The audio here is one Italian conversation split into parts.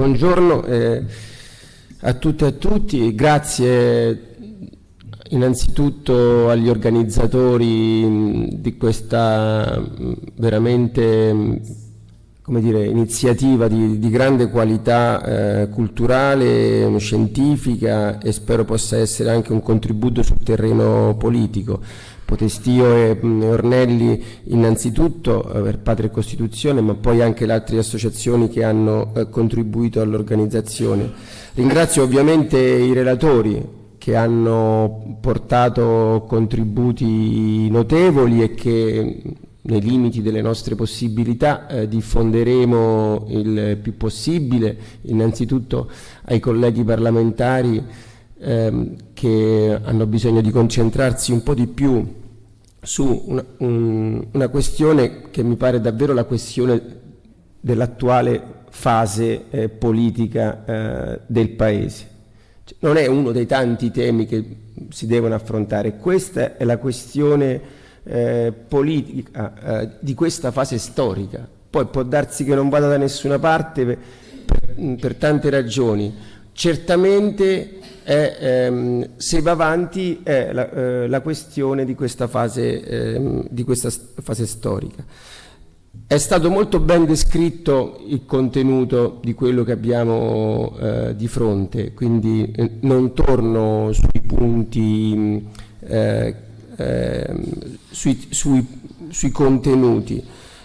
buongiorno eh, a tutte e a tutti, grazie innanzitutto agli organizzatori di questa veramente come dire, iniziativa di, di, grande qualità eh, culturale, scientifica e spero possa essere anche un contributo sul terreno politico. Potestio e Ornelli innanzitutto eh, per Patria e Costituzione, ma poi anche le altre associazioni che hanno eh, contribuito all'organizzazione. Ringrazio ovviamente i relatori che hanno portato contributi notevoli e che nei limiti delle nostre possibilità eh, diffonderemo il più possibile innanzitutto ai colleghi parlamentari ehm, che hanno bisogno di concentrarsi un po' di più su una, un, una questione che mi pare davvero la questione dell'attuale fase eh, politica eh, del Paese. Cioè, non è uno dei tanti temi che si devono affrontare, questa è la questione eh, politica eh, di questa fase storica. Poi può darsi che non vada da nessuna parte per, per, per tante ragioni. Certamente è, ehm, se va avanti è la, eh, la questione di questa, fase, ehm, di questa fase storica. È stato molto ben descritto il contenuto di quello che abbiamo eh, di fronte, quindi eh, non torno sui punti, eh, ehm, sui, sui, sui, contenuti.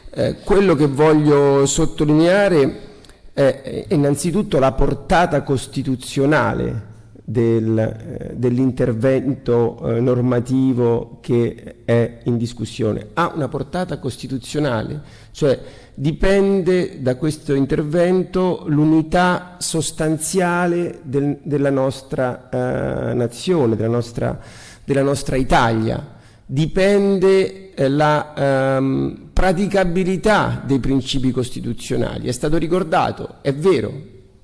Eh, quello che voglio sottolineare è innanzitutto la portata costituzionale del, eh, dell'intervento eh, normativo che è in discussione. Ha una portata costituzionale, cioè dipende da questo intervento l'unità sostanziale del, della nostra eh, nazione, della nostra, della nostra, Italia, dipende eh, la ehm, praticabilità dei principi costituzionali. È stato ricordato, è vero,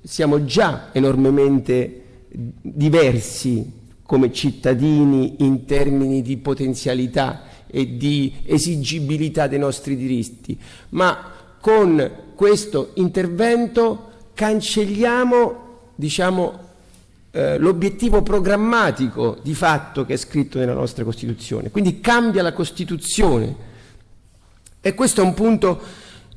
siamo già enormemente diversi come cittadini in termini di potenzialità e di esigibilità dei nostri diritti, ma con questo intervento cancelliamo diciamo, eh, l'obiettivo programmatico di fatto che è scritto nella nostra Costituzione, quindi cambia la Costituzione e questo è un punto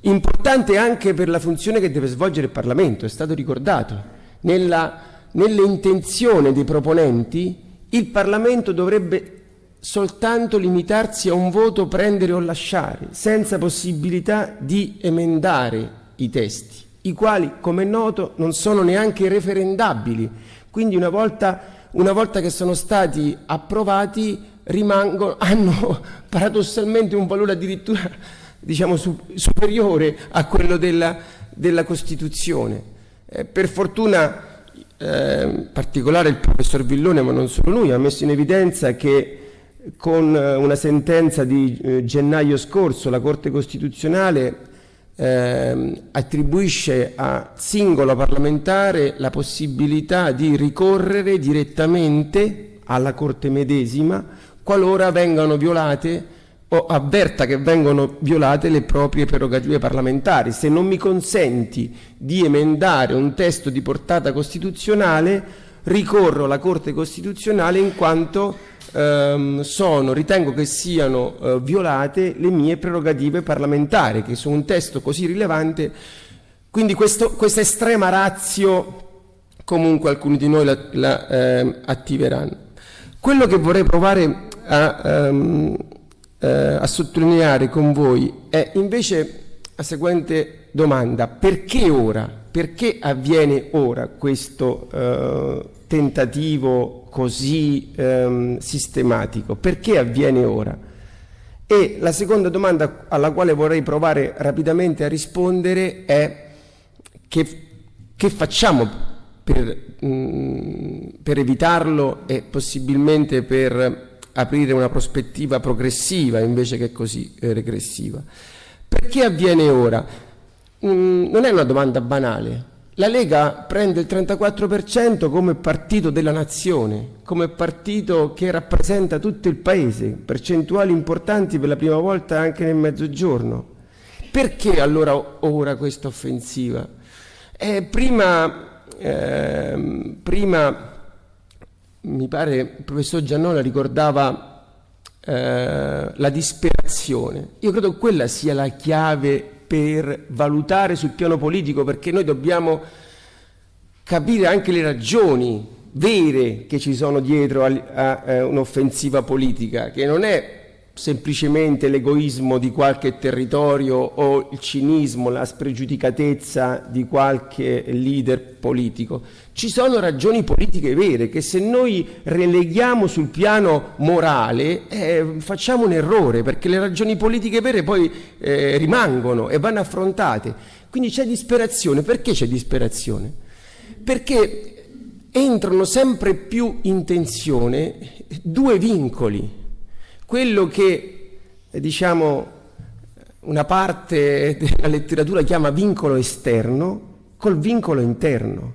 importante anche per la funzione che deve svolgere il Parlamento, è stato ricordato. Nella nelle intenzioni dei proponenti, il Parlamento dovrebbe soltanto limitarsi a un voto prendere o lasciare, senza possibilità di emendare i testi, i quali, come è noto, non sono neanche referendabili. Quindi una volta, una volta che sono stati approvati rimangono, hanno paradossalmente un valore addirittura diciamo, su, superiore a quello della, della Costituzione. Eh, per fortuna eh, in particolare il professor Villone, ma non solo lui, ha messo in evidenza che con eh, una sentenza di eh, gennaio scorso la Corte Costituzionale eh, attribuisce a singolo parlamentare la possibilità di ricorrere direttamente alla Corte medesima qualora vengano violate o avverta che vengono violate le proprie prerogative parlamentari. Se non mi consenti di emendare un testo di portata costituzionale, ricorro alla Corte Costituzionale in quanto ehm, sono, ritengo che siano eh, violate le mie prerogative parlamentari, che su un testo così rilevante, quindi questo, questa estrema razio comunque alcuni di noi la, la eh, attiveranno. Quello che vorrei provare a... Um, eh, a sottolineare con voi è invece la seguente domanda, perché ora? Perché avviene ora questo eh, tentativo così ehm, sistematico? Perché avviene ora? E la seconda domanda alla quale vorrei provare rapidamente a rispondere è che, che facciamo per, mh, mm, per evitarlo e possibilmente per aprire una prospettiva progressiva invece che così eh, regressiva. Perché avviene ora? Mm, non è una domanda banale. La Lega prende il 34% come partito della nazione, come partito che rappresenta tutto il paese, percentuali importanti per la prima volta anche nel mezzogiorno. Perché allora ora questa offensiva? Eh, prima, eh, prima, mi pare, il professor Giannola ricordava eh, la disperazione. Io credo che quella sia la chiave per valutare sul piano politico, perché noi dobbiamo capire anche le ragioni vere che ci sono dietro a, a, a un'offensiva politica, che non è semplicemente l'egoismo di qualche territorio o il cinismo, la spregiudicatezza di qualche leader politico. Ci sono ragioni politiche vere che se noi releghiamo sul piano morale eh, facciamo un errore perché le ragioni politiche vere poi eh, rimangono e vanno affrontate. Quindi c'è disperazione. Perché c'è disperazione? Perché entrano sempre più in tensione due vincoli quello che diciamo una parte della letteratura chiama vincolo esterno col vincolo interno.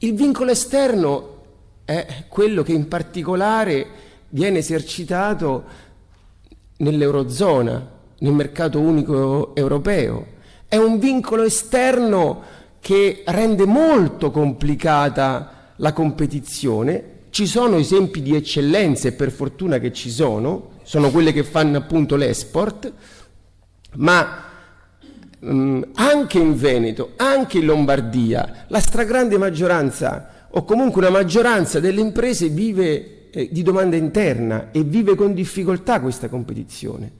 Il vincolo esterno è quello che in particolare viene esercitato nell'Eurozona, nel mercato unico europeo. È un vincolo esterno che rende molto complicata la competizione. Ci sono esempi di eccellenze, per fortuna che ci sono, sono quelle che fanno appunto l'export, ma mh, mm, anche in Veneto, anche in Lombardia, la stragrande maggioranza o comunque una maggioranza delle imprese vive eh, di domanda interna e vive con difficoltà questa competizione.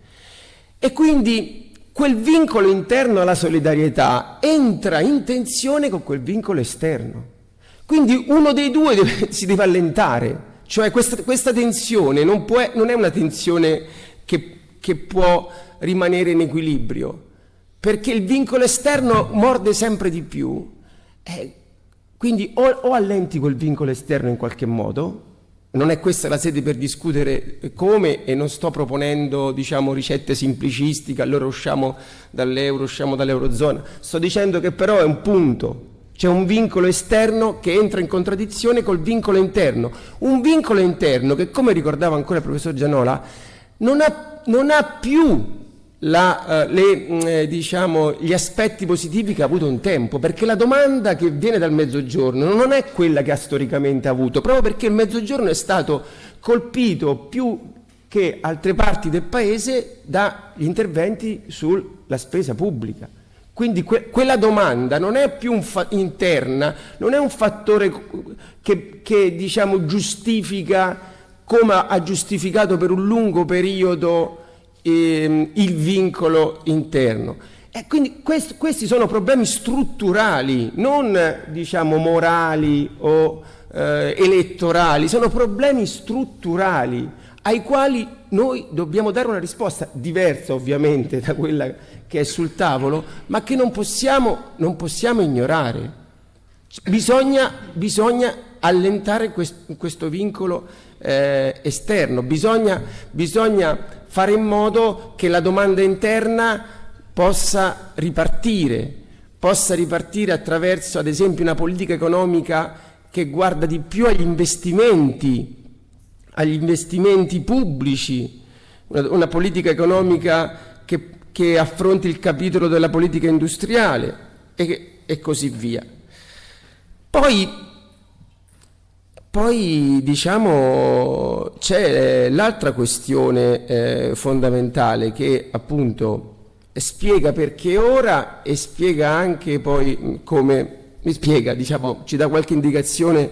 E quindi quel vincolo interno alla solidarietà entra in tensione con quel vincolo esterno. Quindi uno dei due deve, si deve allentare cioè questa, questa tensione non, può, non, è una tensione che, che può rimanere in equilibrio, perché il vincolo esterno morde sempre di più. Eh, quindi o, o, allenti quel vincolo esterno in qualche modo, non è questa la sede per discutere come e non sto proponendo diciamo, ricette semplicistiche, allora usciamo dall'euro, usciamo dall'eurozona, sto dicendo che però è un punto c'è un vincolo esterno che entra in contraddizione col vincolo interno. Un vincolo interno che, come ricordava ancora il professor Gianola, non ha, non ha più la, uh, le, mm, eh, diciamo, gli aspetti positivi che ha avuto un tempo, perché la domanda che viene dal mezzogiorno non è quella che ha storicamente avuto, proprio perché il mezzogiorno è stato colpito più che altre parti del paese dagli interventi sulla spesa pubblica. Quindi que quella domanda non è più interna, non è un fattore che, che diciamo, giustifica, come ha giustificato per un lungo periodo ehm, il vincolo interno. E quindi quest questi sono problemi strutturali, non diciamo, morali o eh, elettorali, sono problemi strutturali ai quali noi dobbiamo dare una risposta diversa ovviamente da quella che è sul tavolo, ma che non possiamo, non possiamo ignorare. Bisogna, bisogna allentare quest, questo vincolo eh, esterno, bisogna, bisogna fare in modo che la domanda interna possa ripartire, possa ripartire attraverso ad esempio una politica economica che guarda di più agli investimenti agli investimenti pubblici, una, una politica economica che, che, affronti il capitolo della politica industriale e, e così via. Poi, poi diciamo, c'è l'altra questione eh, fondamentale che appunto spiega perché ora e spiega anche poi come, mi spiega, diciamo, ci dà qualche indicazione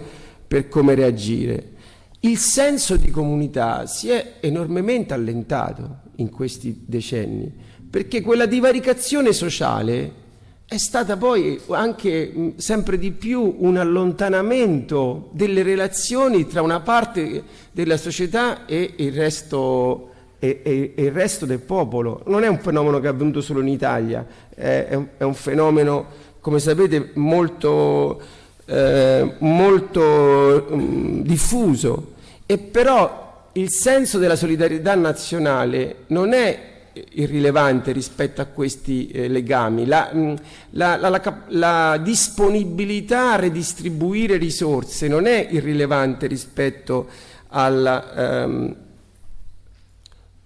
per come reagire. Il senso di comunità si è enormemente allentato in questi decenni, perché quella divaricazione sociale è stata poi anche sempre di più un allontanamento delle relazioni tra una parte della società e il resto, e, e, e il resto del popolo. Non è un fenomeno che è avvenuto solo in Italia, è, è, un, è un fenomeno, come sapete, molto eh, molto um, diffuso e però il senso della solidarietà nazionale non è irrilevante rispetto a questi eh, legami. La, mm, la, la, la, disponibilità a redistribuire risorse non è irrilevante rispetto al, ehm,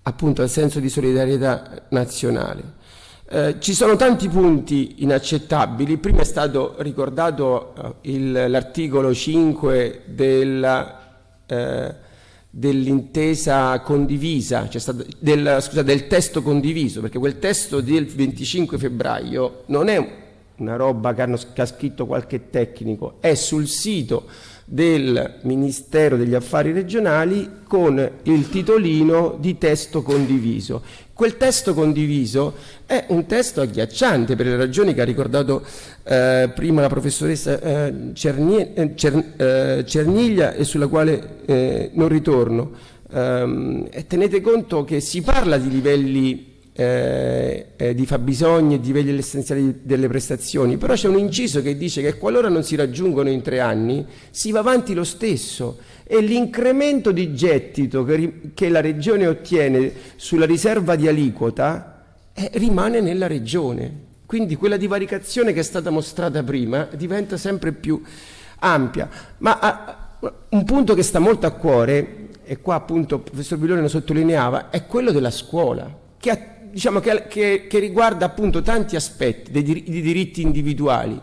appunto, al senso di solidarietà nazionale. Eh, ci sono tanti punti inaccettabili, prima è stato ricordato eh, l'articolo 5 della, eh, dell'intesa condivisa, cioè stata, del, scusa, del testo condiviso, perché quel testo del 25 febbraio non è una roba che, hanno, che ha scritto qualche tecnico, è sul sito del Ministero degli Affari Regionali con il titolino di testo condiviso. Quel testo condiviso è un testo agghiacciante per le ragioni che ha ricordato eh, prima la professoressa eh, Cernie, eh, Cer, eh, Cerniglia e sulla quale eh, non ritorno. Ehm, tenete conto che si parla di livelli eh, eh, di fabbisogni e di livelli essenziali delle prestazioni, però c'è un inciso che dice che qualora non si raggiungono in tre anni si va avanti lo stesso e l'incremento di gettito che, che, la Regione ottiene sulla riserva di aliquota eh, rimane nella Regione. Quindi quella divaricazione che è stata mostrata prima diventa sempre più ampia. Ma a, un punto che sta molto a cuore, e qua appunto il professor Villone lo sottolineava, è quello della scuola, che ha diciamo, che, che, che, riguarda appunto tanti aspetti dei di diritti individuali,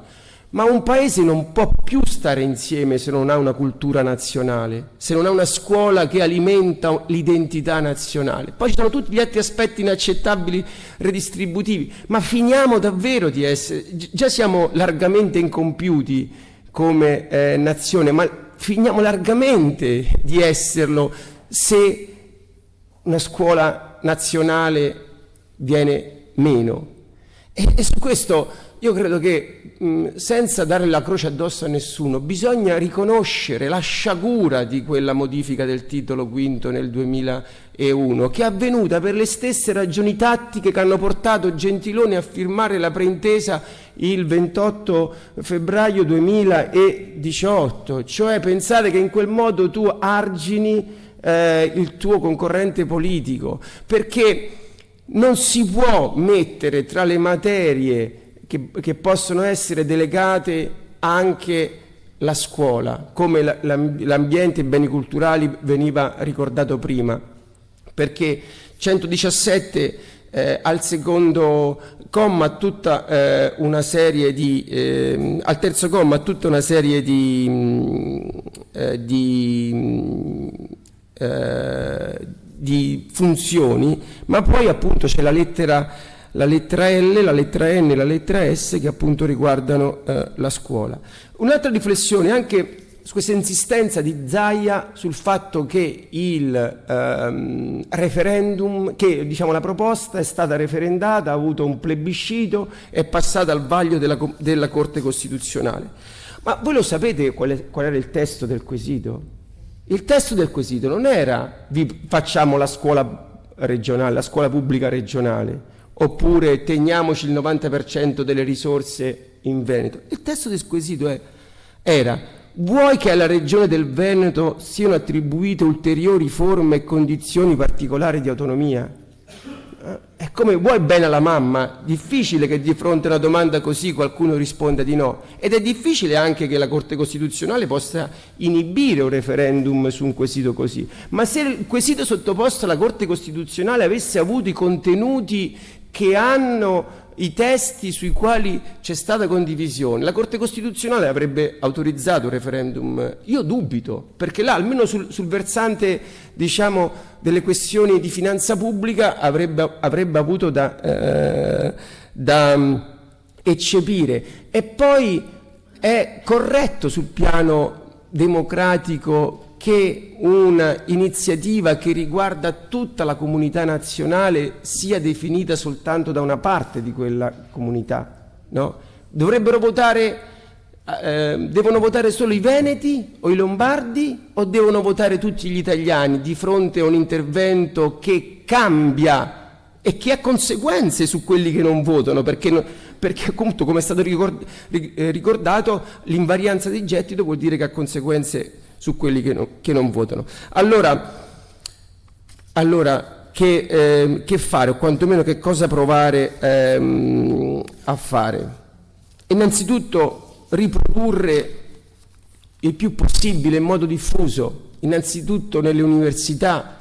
ma un paese non può più stare insieme se non ha una cultura nazionale, se non ha una scuola che alimenta l'identità nazionale. Poi ci sono tutti gli altri aspetti inaccettabili redistributivi, ma finiamo davvero di essere, già siamo largamente incompiuti come eh, nazione, ma finiamo largamente di esserlo se una scuola nazionale viene meno. E, e su questo io credo che mh, senza dare la croce addosso a nessuno bisogna riconoscere la sciagura di quella modifica del titolo quinto nel 2001 che è avvenuta per le stesse ragioni tattiche che hanno portato Gentiloni a firmare la preintesa il 28 febbraio 2018 cioè pensate che in quel modo tu argini eh, il tuo concorrente politico perché non si può mettere tra le materie che, che possono essere delegate anche la scuola, come l'ambiente e i beni culturali veniva ricordato prima, perché 117 eh, al secondo comma tutta eh, una serie di eh, al terzo comma tutta una serie di, mm, eh, di mm, eh, di funzioni, ma poi appunto c'è la lettera, la lettera L, la lettera N e la lettera S che appunto riguardano eh, la scuola. Un'altra riflessione anche su questa insistenza di Zaia sul fatto che il ehm, referendum, che diciamo la proposta è stata referendata, ha avuto un plebiscito, è passata al vaglio della, della Corte Costituzionale. Ma voi lo sapete qual, è, qual era il testo del quesito? Il testo del quesito non era vi facciamo la scuola regionale, la scuola pubblica regionale, oppure teniamoci il 90% delle risorse in Veneto. Il testo del quesito è, era vuoi che alla regione del Veneto siano attribuite ulteriori forme e condizioni particolari di autonomia? È come vuoi bene alla mamma, difficile che di fronte a una domanda così qualcuno risponda di no. Ed è difficile anche che la Corte Costituzionale possa inibire un referendum su un quesito così, ma se il quesito sottoposto alla Corte Costituzionale avesse avuto i contenuti che hanno i testi sui quali c'è stata condivisione, la Corte Costituzionale avrebbe autorizzato un referendum? Io dubito, perché là almeno sul, sul versante diciamo, delle questioni di finanza pubblica avrebbe, avrebbe avuto da, eh, da eccepire. E poi è corretto sul piano democratico che un'iniziativa che riguarda tutta la comunità nazionale sia definita soltanto da una parte di quella comunità. No? Dovrebbero votare, eh, devono votare solo i veneti o i lombardi o devono votare tutti gli italiani di fronte a un intervento che cambia e che ha conseguenze su quelli che non votano, perché, perché appunto come è stato eh, ricordato l'invarianza di gettito vuol dire che ha conseguenze su quelli che, no, che non votano. Allora, allora che, eh, che, fare o quantomeno che cosa provare ehm, a fare? Innanzitutto riprodurre il più possibile in modo diffuso, innanzitutto nelle università,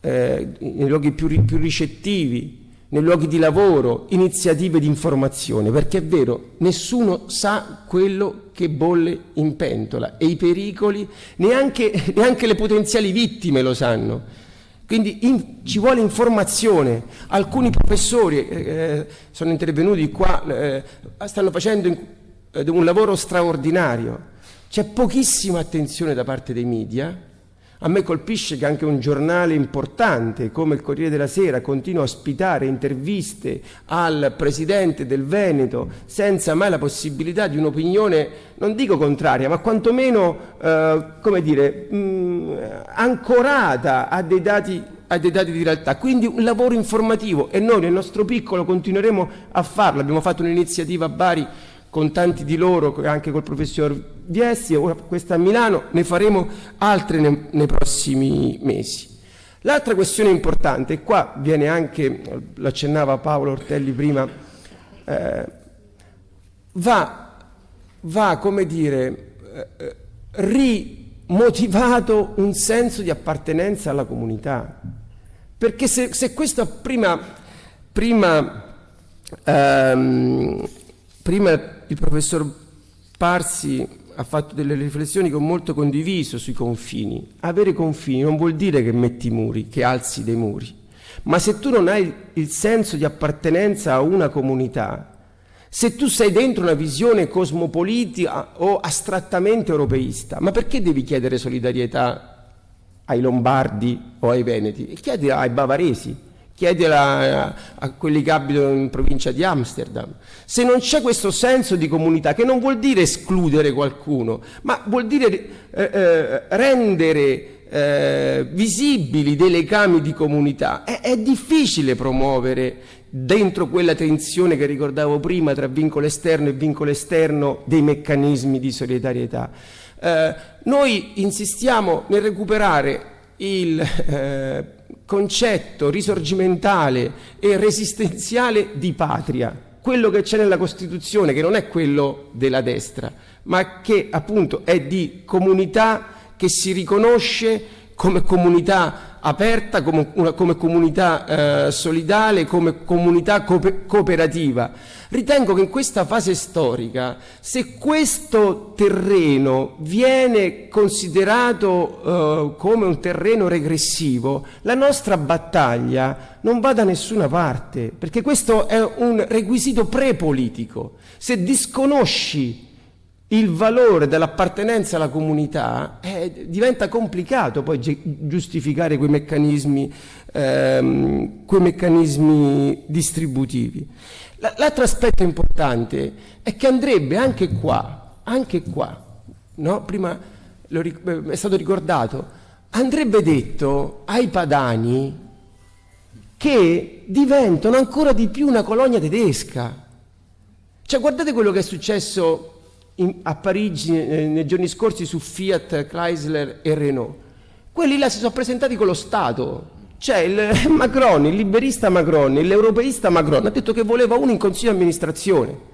eh, nei luoghi più, più ricettivi, nei luoghi di lavoro, iniziative di informazione, perché è vero, nessuno sa quello che bolle in pentola e i pericoli, neanche, neanche le potenziali vittime lo sanno. Quindi in, ci vuole informazione. Alcuni professori eh, eh sono intervenuti qua, eh, stanno facendo in, eh, un lavoro straordinario. C'è pochissima attenzione da parte dei media a me colpisce che anche un giornale importante come il Corriere della Sera continua a ospitare interviste al presidente del Veneto senza mai la possibilità di un'opinione, non dico contraria, ma quantomeno, eh, come dire, mh, mm, ancorata a dei, dati, a dei dati di realtà. Quindi un lavoro informativo e noi nel nostro piccolo continueremo a farlo. Abbiamo fatto un'iniziativa a Bari con tanti di loro, anche col professor Viesti, ora questa a Milano, ne faremo altre nei, nei prossimi mesi. L'altra questione importante, e qua viene anche, lo accennava Paolo Ortelli prima, eh, va, va, come dire, eh, rimotivato un senso di appartenenza alla comunità. Perché se, se questo prima, prima, ehm, prima il professor Parsi ha fatto delle riflessioni che ho molto condiviso sui confini. Avere confini non vuol dire che metti muri, che alzi dei muri, ma se tu non hai il senso di appartenenza a una comunità, se tu sei dentro una visione cosmopolitica o astrattamente europeista, ma perché devi chiedere solidarietà ai lombardi o ai veneti? Chiedi ai bavaresi, chiedila a, a quelli che abitano in provincia di Amsterdam. Se non c'è questo senso di comunità, che non vuol dire escludere qualcuno, ma vuol dire eh, eh, rendere eh, visibili dei legami di comunità, è, è difficile promuovere dentro quella tensione che ricordavo prima tra vincolo esterno e vincolo esterno dei meccanismi di solidarietà. Eh, noi insistiamo nel recuperare il eh, concetto risorgimentale e resistenziale di patria, quello che c'è nella Costituzione, che non è quello della destra, ma che appunto è di comunità che si riconosce come comunità aperta, come, una, come comunità eh, solidale, come comunità cooperativa. Ritengo che in questa fase storica, se questo terreno viene considerato eh, come un terreno regressivo, la nostra battaglia non va da nessuna parte, perché questo è un requisito prepolitico. Se disconosci il valore dell'appartenenza alla comunità eh, diventa complicato poi giustificare quei meccanismi, ehm, quei meccanismi distributivi. L'altro aspetto importante è che andrebbe anche qua, anche qua, no? prima eh, è stato ricordato, andrebbe detto ai padani che diventano ancora di più una colonia tedesca. Cioè guardate quello che è successo in, a Parigi eh, nei giorni scorsi su Fiat, Chrysler e Renault. Quelli là si sono presentati con lo Stato. C'è il Macron, il liberista Macron, l'europeista Macron, ha detto che voleva uno in consiglio di amministrazione.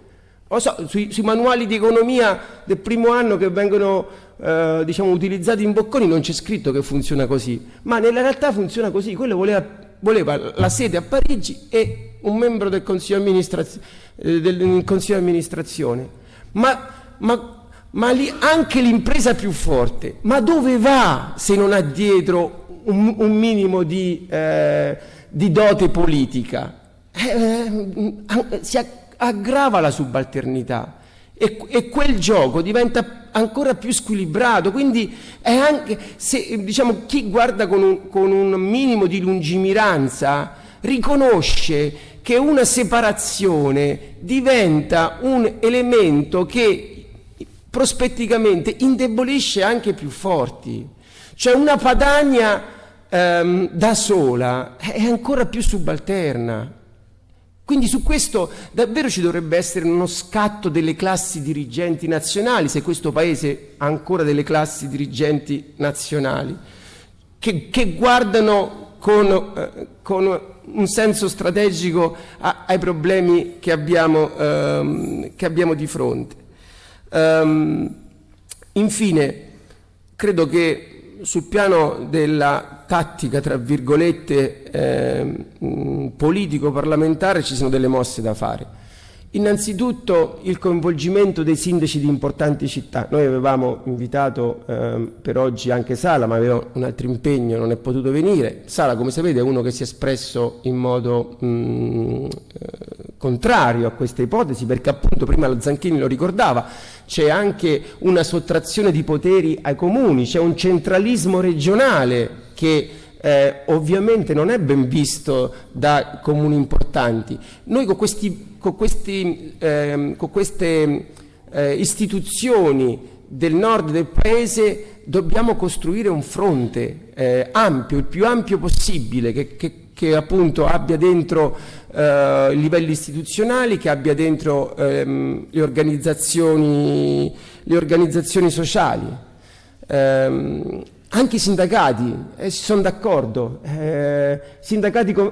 So, sui, sui, manuali di economia del primo anno che vengono eh, diciamo, utilizzati in bocconi non c'è scritto che funziona così, ma nella realtà funziona così. Quello voleva, voleva la sede a Parigi e un membro del consiglio di amministrazione. Eh, del consiglio di amministrazione. Ma ma, ma lì anche l'impresa più forte, ma dove va se non ha dietro un, un minimo di, eh, di, dote politica? Eh, eh si aggrava la subalternità e, e, quel gioco diventa ancora più squilibrato, quindi è anche, se, diciamo, chi guarda con un, con un minimo di lungimiranza riconosce che una separazione diventa un elemento che prospetticamente indebolisce anche i più forti. Cioè una Padania ehm, da sola è ancora più subalterna. Quindi su questo davvero ci dovrebbe essere uno scatto delle classi dirigenti nazionali, se questo Paese ha ancora delle classi dirigenti nazionali, che, che guardano con, eh, con, un senso strategico a, ai problemi che abbiamo, ehm, che abbiamo di fronte. Um, infine, credo che sul piano della tattica, tra virgolette, eh, politico-parlamentare ci sono delle mosse da fare. Innanzitutto il coinvolgimento dei sindaci di importanti città. Noi avevamo invitato eh, per oggi anche Sala, ma aveva un altro impegno, non è potuto venire. Sala, come sapete, è uno che si è espresso in modo mh, mm, eh, contrario a questa ipotesi, perché appunto prima la Zanchini lo ricordava, c'è anche una sottrazione di poteri ai comuni, c'è un centralismo regionale che eh, ovviamente non è ben visto da comuni importanti. Noi con, questi, con, questi, eh, con queste eh, istituzioni del nord del paese dobbiamo costruire un fronte eh, ampio, il più ampio possibile, che, che, che appunto abbia dentro eh, i livelli istituzionali, che abbia dentro ehm, le, organizzazioni, le organizzazioni sociali. Ehm, anche i sindacati eh, sono d'accordo, eh,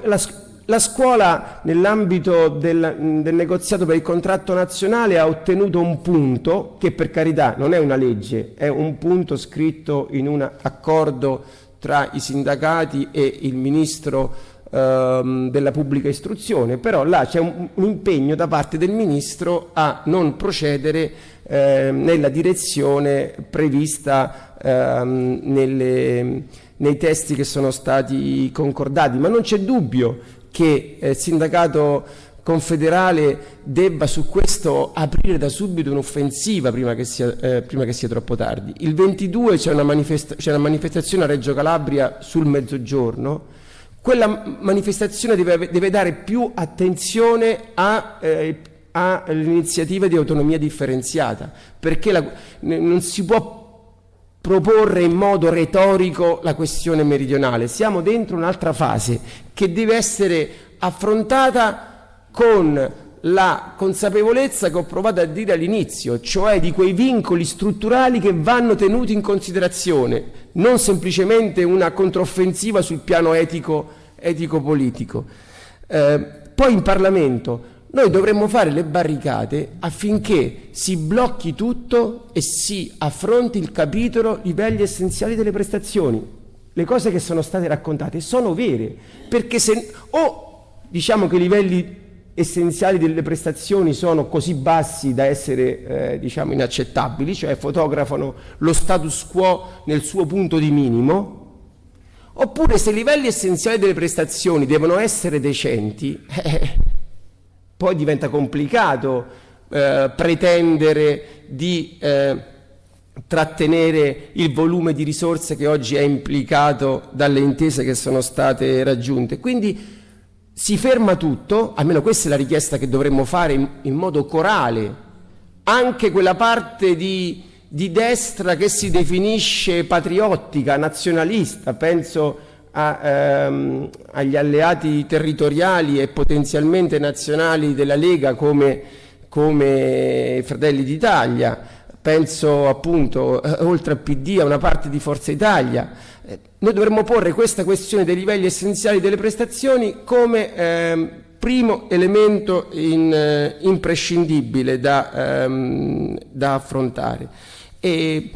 la, la, scuola nell'ambito del, del, negoziato per il contratto nazionale ha ottenuto un punto che per carità non è una legge, è un punto scritto in un accordo tra i sindacati e il ministro ehm, della pubblica istruzione, però là c'è un, un impegno da parte del ministro a non procedere eh, nella direzione prevista ehm, nelle, nei testi che sono stati concordati, ma non c'è dubbio che il sindacato confederale debba su questo aprire da subito un'offensiva prima, eh, prima, che sia troppo tardi. Il 22 c'è una, manifesta una manifestazione a Reggio Calabria sul mezzogiorno, quella manifestazione deve, deve dare più attenzione a eh, all'iniziativa di autonomia differenziata, perché la, non si può proporre in modo retorico la questione meridionale. Siamo dentro un'altra fase che deve essere affrontata con la consapevolezza che ho provato a dire all'inizio, cioè di quei vincoli strutturali che vanno tenuti in considerazione, non semplicemente una controffensiva sul piano etico, etico-politico. Eh, poi in Parlamento noi dovremmo fare le barricate affinché si blocchi tutto e si affronti il capitolo livelli essenziali delle prestazioni. Le cose che sono state raccontate sono vere, perché se o diciamo che i livelli essenziali delle prestazioni sono così bassi da essere eh, diciamo inaccettabili, cioè fotografano lo status quo nel suo punto di minimo, oppure se i livelli essenziali delle prestazioni devono essere decenti, eh, poi diventa complicato eh, pretendere di eh, trattenere il volume di risorse che oggi è implicato dalle intese che sono state raggiunte. Quindi si ferma tutto, almeno questa è la richiesta che dovremmo fare in, in modo corale, anche quella parte di, di destra che si definisce patriottica, nazionalista, penso a, ehm, agli alleati territoriali e potenzialmente nazionali della Lega come, come Fratelli d'Italia, penso appunto eh, oltre al PD a una parte di Forza Italia. Eh, noi dovremmo porre questa questione dei livelli essenziali delle prestazioni come ehm, primo elemento in, eh, imprescindibile da, ehm, da affrontare. E,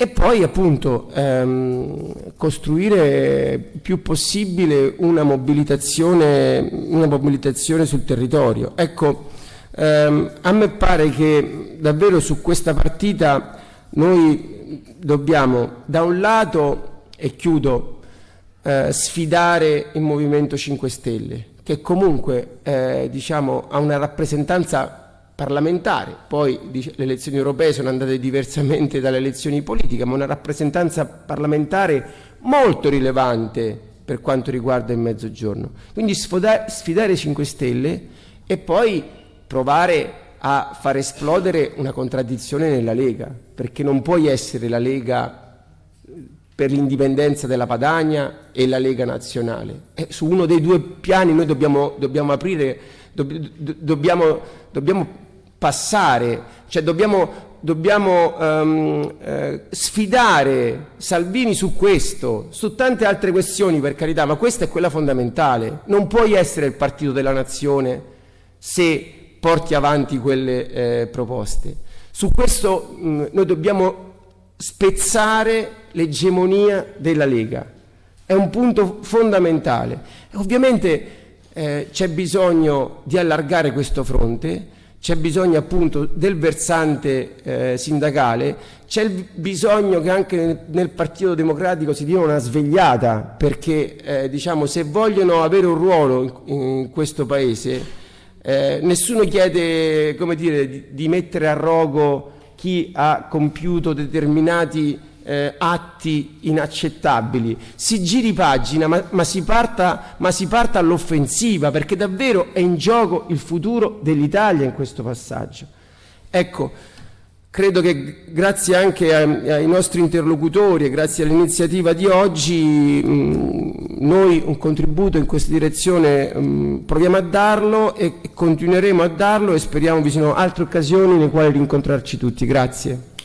e poi appunto ehm, costruire più possibile una mobilitazione, una mobilitazione sul territorio. Ecco, ehm, a me pare che davvero su questa partita noi dobbiamo da un lato, e chiudo, eh, sfidare il Movimento 5 Stelle, che comunque eh, diciamo, ha una rappresentanza parlamentare, poi le elezioni europee sono andate diversamente dalle elezioni politiche, ma una rappresentanza parlamentare molto rilevante per quanto riguarda il mezzogiorno. Quindi sfidare, sfidare i 5 Stelle e poi provare a far esplodere una contraddizione nella Lega, perché non puoi essere la Lega per l'indipendenza della Padania e la Lega nazionale. E su uno dei due piani noi dobbiamo, dobbiamo aprire, dobb, dobbiamo, dobbiamo passare, cioè dobbiamo, dobbiamo um, eh, sfidare Salvini su questo, su tante altre questioni per carità, ma questa è quella fondamentale. Non puoi essere il partito della nazione se porti avanti quelle eh, proposte. Su questo mh, noi dobbiamo spezzare l'egemonia della Lega. È un punto fondamentale. Ovviamente eh, c'è bisogno di allargare questo fronte, c'è bisogno appunto del versante eh, sindacale, c'è bisogno che anche nel, nel, Partito Democratico si dia una svegliata perché eh, diciamo, se vogliono avere un ruolo in, in questo Paese eh, nessuno chiede dire, di, di, mettere a rogo chi ha compiuto determinati eh, atti inaccettabili. Si giri pagina, ma, ma si parta, parta all'offensiva, perché davvero è in gioco il futuro dell'Italia in questo passaggio. Ecco, credo che grazie anche ai, ai nostri interlocutori e grazie all'iniziativa di oggi mh, noi un contributo in questa direzione mh, proviamo a darlo e continueremo a darlo e speriamo vi siano altre occasioni nelle quali rincontrarci tutti. Grazie.